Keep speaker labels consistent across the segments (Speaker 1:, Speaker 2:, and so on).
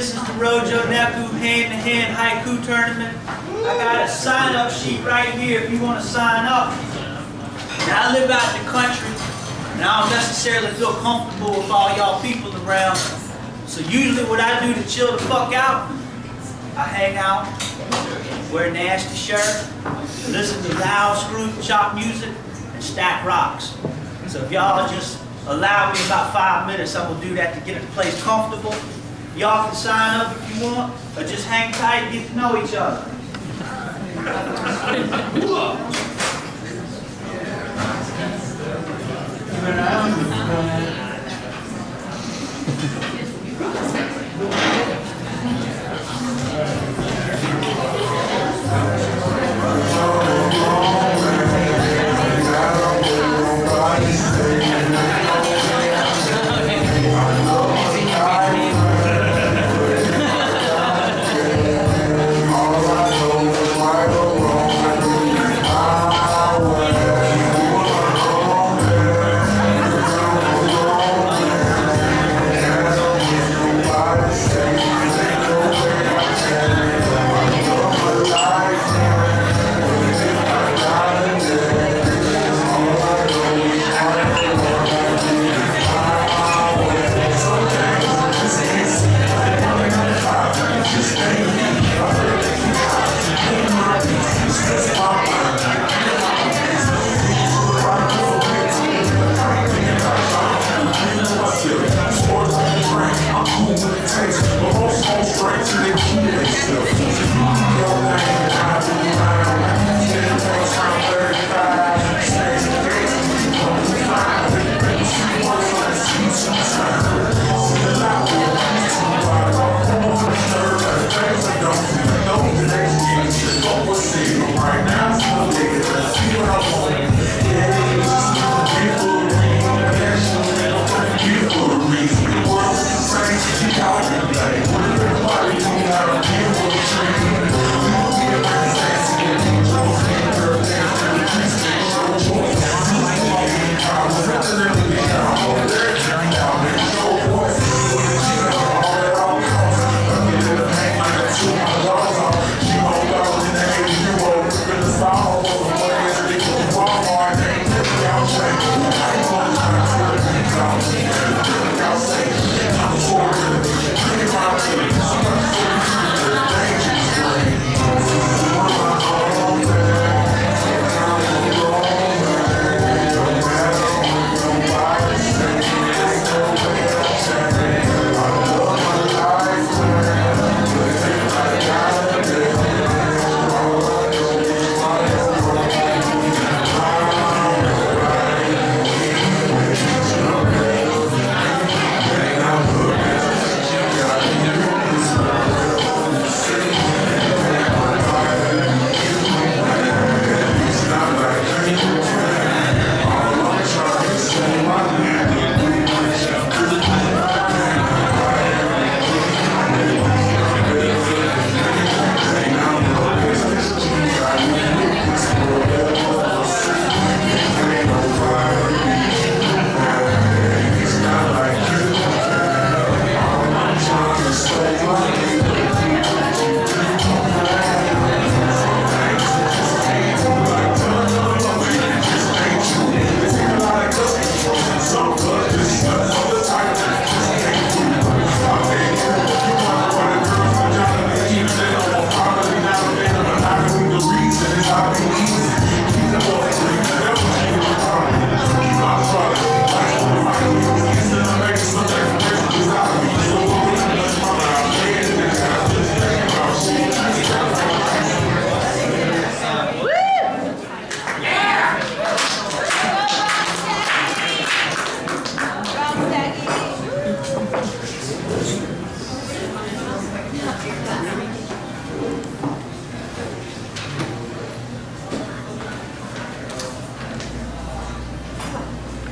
Speaker 1: This is the Rojo Neku hand-to-hand haiku tournament. I got a sign-up sheet right here if you want to sign up. Now I live out in the country, and I don't necessarily feel comfortable with all y'all people around. So usually what I do to chill the fuck out, I hang out, wear a nasty shirt, listen to loud screw chop music, and stack rocks. So if y'all just allow me about five minutes, I'm gonna do that to get the place comfortable. Y'all can sign up if you want, or just hang tight and get to know each other. Invocation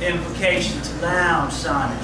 Speaker 1: implications. Loud, Simon.